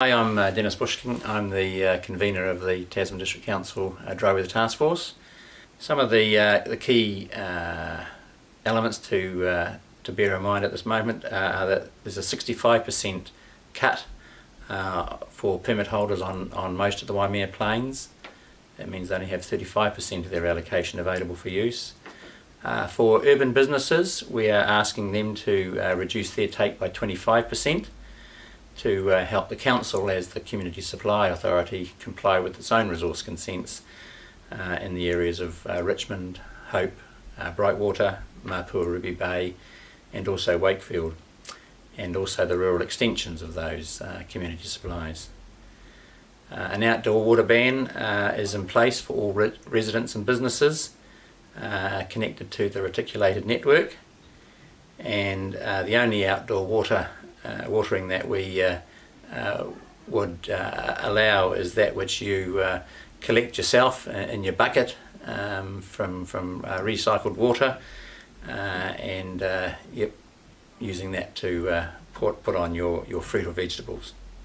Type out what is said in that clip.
Hi, I'm uh, Dennis Bush-King. I'm the uh, convener of the Tasman District Council uh, Dry Weather Task Force. Some of the uh, the key uh, elements to uh, to bear in mind at this moment uh, are that there's a 65% cut for permit holders on, on most of the Waimea Plains. That means they only have 35% of their allocation available for use. For urban businesses, we are asking them to reduce their take by 25% to uh, help the council as the community supply authority comply with its own resource consents uh, in the areas of uh, Richmond, Hope, uh, Brightwater, Mapua, Ruby Bay and also Wakefield and also the rural extensions of those uh, community supplies. Uh, an outdoor water ban is in place for all re residents and businesses connected to the reticulated network and the only outdoor water watering that we uh, uh, would uh, allow is that which you uh, collect yourself in your bucket um, from, from uh, recycled water uh, and uh, yep, using that to uh, put, put on your, your fruit or vegetables.